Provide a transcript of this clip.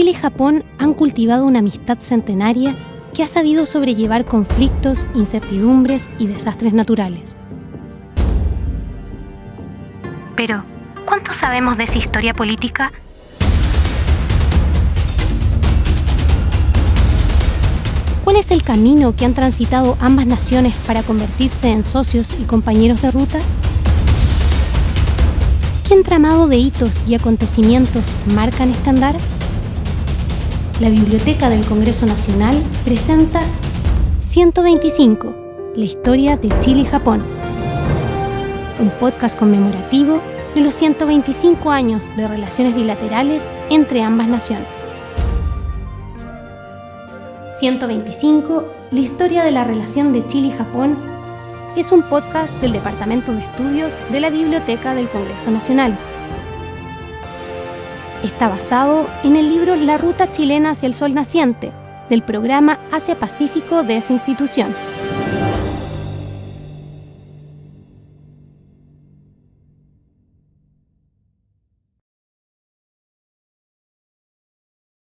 Chile y Japón han cultivado una amistad centenaria que ha sabido sobrellevar conflictos, incertidumbres y desastres naturales. Pero, ¿cuánto sabemos de esa historia política? ¿Cuál es el camino que han transitado ambas naciones para convertirse en socios y compañeros de ruta? ¿Qué entramado de hitos y acontecimientos marcan este andar? La Biblioteca del Congreso Nacional presenta 125, la historia de Chile y Japón. Un podcast conmemorativo de los 125 años de relaciones bilaterales entre ambas naciones. 125, la historia de la relación de Chile y Japón, es un podcast del Departamento de Estudios de la Biblioteca del Congreso Nacional está basado en el libro La Ruta Chilena hacia el Sol Naciente, del programa Asia Pacífico de esa institución.